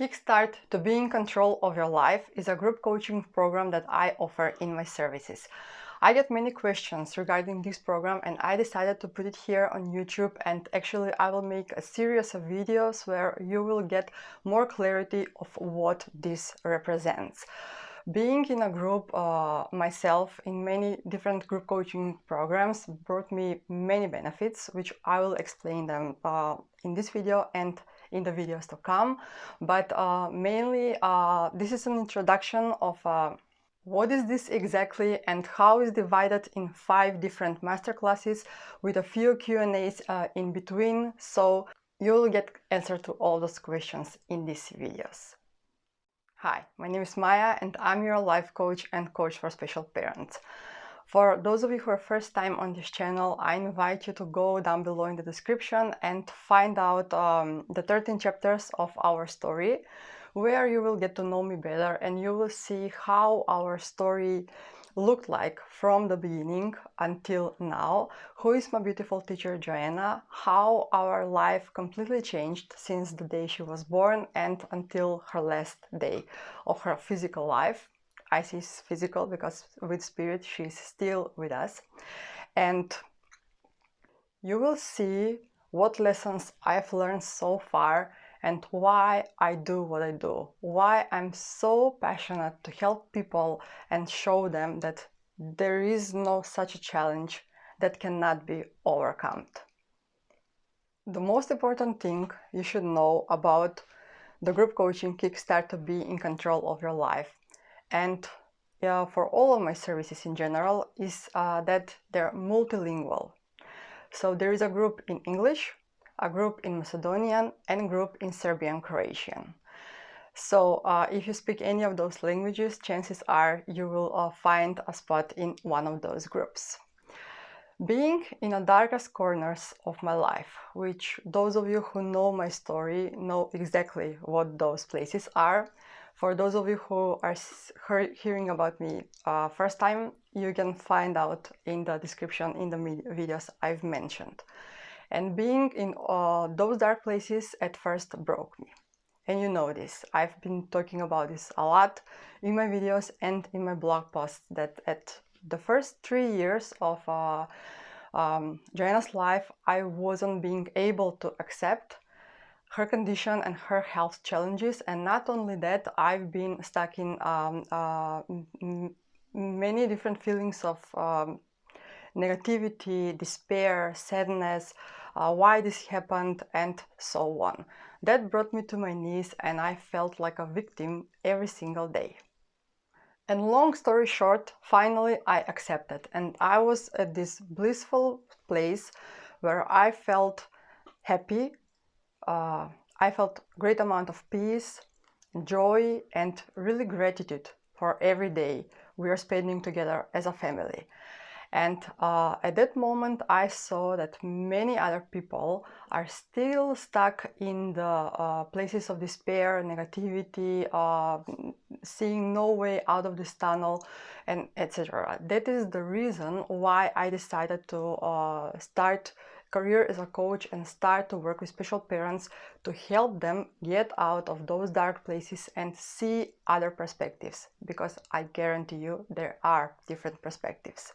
Kickstart to be in control of your life is a group coaching program that I offer in my services. I get many questions regarding this program and I decided to put it here on YouTube and actually I will make a series of videos where you will get more clarity of what this represents. Being in a group uh, myself in many different group coaching programs brought me many benefits which I will explain them uh, in this video and in the videos to come. But uh, mainly uh, this is an introduction of uh, what is this exactly and how is divided in five different masterclasses with a few Q&As uh, in between so you'll get answer to all those questions in these videos. Hi, my name is Maya and I'm your life coach and coach for special parents. For those of you who are first time on this channel, I invite you to go down below in the description and find out um, the 13 chapters of our story, where you will get to know me better and you will see how our story looked like from the beginning until now, who is my beautiful teacher Joanna, how our life completely changed since the day she was born and until her last day of her physical life I see physical because with spirit she's still with us. And you will see what lessons I've learned so far and why I do what I do, why I'm so passionate to help people and show them that there is no such a challenge that cannot be overcome. The most important thing you should know about the group coaching Kickstart to be in control of your life and for all of my services in general is uh, that they're multilingual. So there is a group in English, a group in Macedonian, and a group in Serbian Croatian. So uh, if you speak any of those languages, chances are you will uh, find a spot in one of those groups. Being in the darkest corners of my life, which those of you who know my story know exactly what those places are, for those of you who are hearing about me uh, first time, you can find out in the description in the videos I've mentioned. And being in uh, those dark places at first broke me. And you know this. I've been talking about this a lot in my videos and in my blog posts that at the first three years of uh, um, Joanna's life, I wasn't being able to accept her condition and her health challenges and not only that I've been stuck in um, uh, many different feelings of um, negativity, despair, sadness, uh, why this happened and so on. That brought me to my knees and I felt like a victim every single day. And long story short, finally I accepted and I was at this blissful place where I felt happy uh, I felt great amount of peace, joy and really gratitude for every day we are spending together as a family. And uh, at that moment, I saw that many other people are still stuck in the uh, places of despair, negativity, uh, seeing no way out of this tunnel, and etc. That is the reason why I decided to uh, start career as a coach and start to work with special parents to help them get out of those dark places and see other perspectives because I guarantee you there are different perspectives.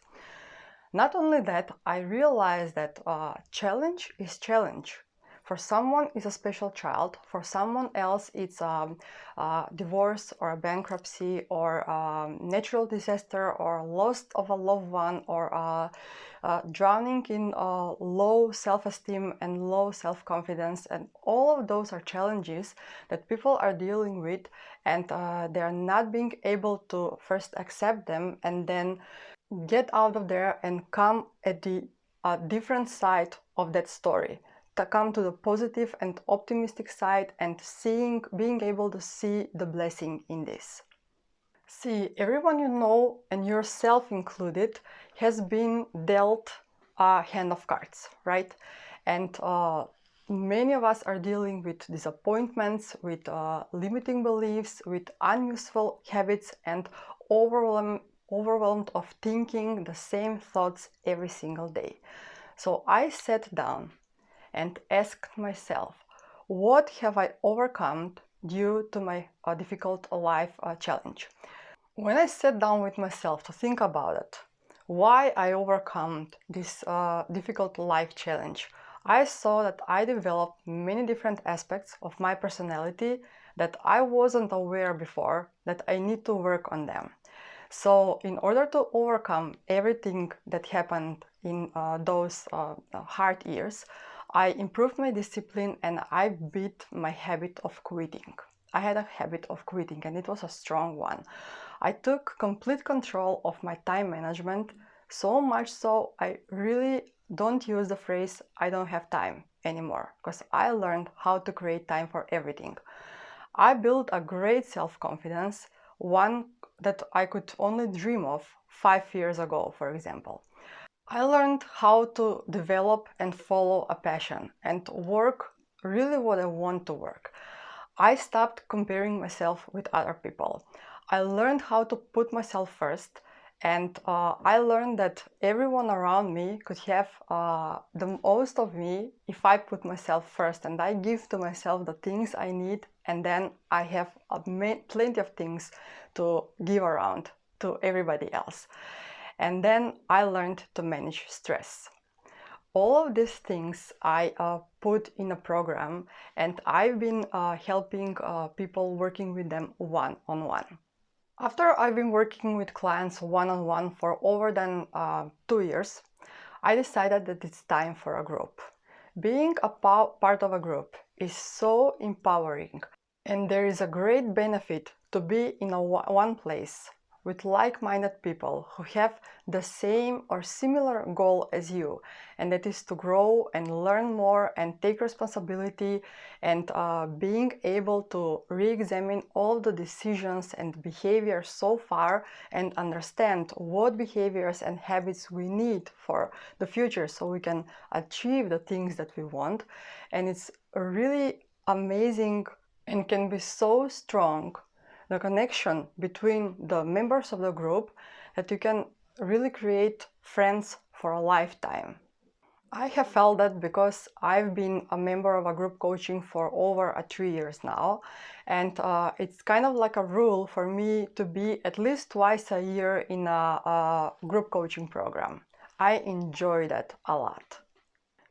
Not only that, I realized that uh, challenge is challenge. For someone it's a special child, for someone else it's a, a divorce or a bankruptcy or a natural disaster or loss of a loved one or a, a drowning in low self-esteem and low self-confidence and all of those are challenges that people are dealing with and uh, they are not being able to first accept them and then get out of there and come at the uh, different side of that story. To come to the positive and optimistic side and seeing being able to see the blessing in this see everyone you know and yourself included has been dealt a hand of cards right and uh, many of us are dealing with disappointments with uh, limiting beliefs with unuseful habits and overwhelm overwhelmed of thinking the same thoughts every single day. So I sat down and asked myself, what have I overcome due to my uh, difficult life uh, challenge. When I sat down with myself to think about it, why I overcome this uh, difficult life challenge, I saw that I developed many different aspects of my personality that I wasn't aware before that I need to work on them. So in order to overcome everything that happened in uh, those uh, hard years, I improved my discipline and I beat my habit of quitting. I had a habit of quitting and it was a strong one. I took complete control of my time management, so much so I really don't use the phrase I don't have time anymore because I learned how to create time for everything. I built a great self-confidence, one that I could only dream of five years ago, for example. I learned how to develop and follow a passion and work really what I want to work. I stopped comparing myself with other people. I learned how to put myself first and uh, I learned that everyone around me could have uh, the most of me if I put myself first and I give to myself the things I need and then I have plenty of things to give around to everybody else. And then I learned to manage stress. All of these things I uh, put in a program and I've been uh, helping uh, people working with them one-on-one. -on -one. After I've been working with clients one-on-one -on -one for over than uh, two years, I decided that it's time for a group. Being a part of a group is so empowering and there is a great benefit to be in a one place with like-minded people who have the same or similar goal as you and that is to grow and learn more and take responsibility and uh, being able to re-examine all the decisions and behaviors so far and understand what behaviors and habits we need for the future so we can achieve the things that we want. And it's really amazing and can be so strong the connection between the members of the group that you can really create friends for a lifetime. I have felt that because I've been a member of a group coaching for over a three years now and uh, it's kind of like a rule for me to be at least twice a year in a, a group coaching program. I enjoy that a lot.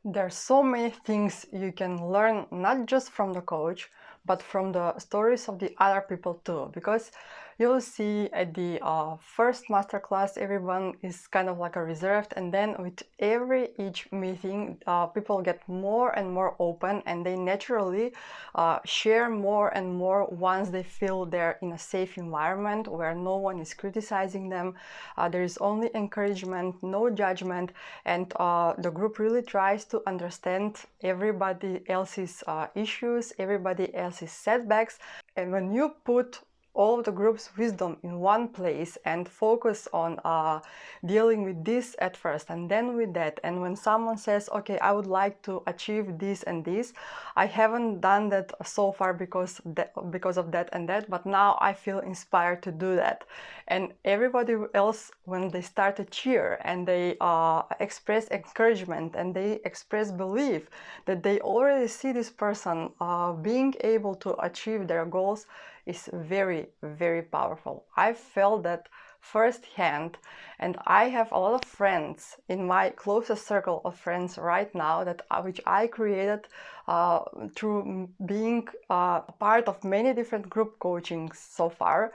There are so many things you can learn not just from the coach but from the stories of the other people too because you'll see at the uh, first masterclass everyone is kind of like a reserved and then with every each meeting uh, people get more and more open and they naturally uh, share more and more once they feel they're in a safe environment where no one is criticizing them. Uh, there is only encouragement no judgment and uh, the group really tries to understand everybody else's uh, issues everybody else's setbacks. And when you put all of the group's wisdom in one place and focus on uh, dealing with this at first and then with that. And when someone says okay I would like to achieve this and this I haven't done that so far because that, because of that and that but now I feel inspired to do that. And everybody else when they start to cheer and they uh, express encouragement and they express belief that they already see this person uh, being able to achieve their goals is very, very powerful. I felt that firsthand and I have a lot of friends in my closest circle of friends right now that uh, which I created uh, through being uh, part of many different group coachings so far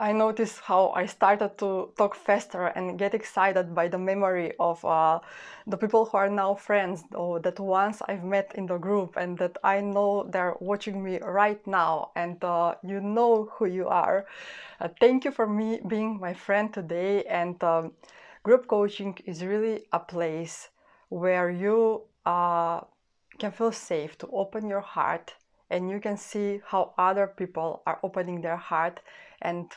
I noticed how I started to talk faster and get excited by the memory of uh, the people who are now friends or that once I've met in the group and that I know they're watching me right now and uh, you know who you are. Uh, thank you for me being my friend today and um, group coaching is really a place where you uh, can feel safe to open your heart and you can see how other people are opening their heart and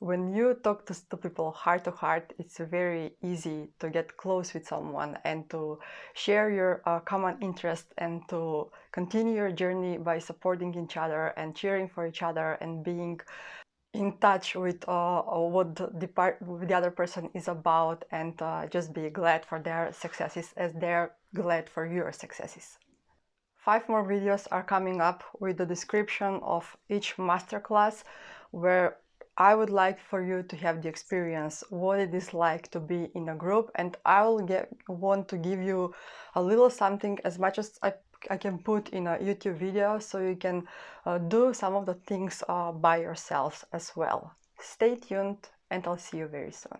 when you talk to, people heart to heart, it's very easy to get close with someone and to share your uh, common interest and to continue your journey by supporting each other and cheering for each other and being in touch with uh, what the, part, the other person is about and uh, just be glad for their successes as they're glad for your successes. Five more videos are coming up with the description of each masterclass where I would like for you to have the experience what it is like to be in a group and I will get want to give you a little something as much as I, I can put in a YouTube video so you can uh, do some of the things uh, by yourselves as well. Stay tuned and I'll see you very soon.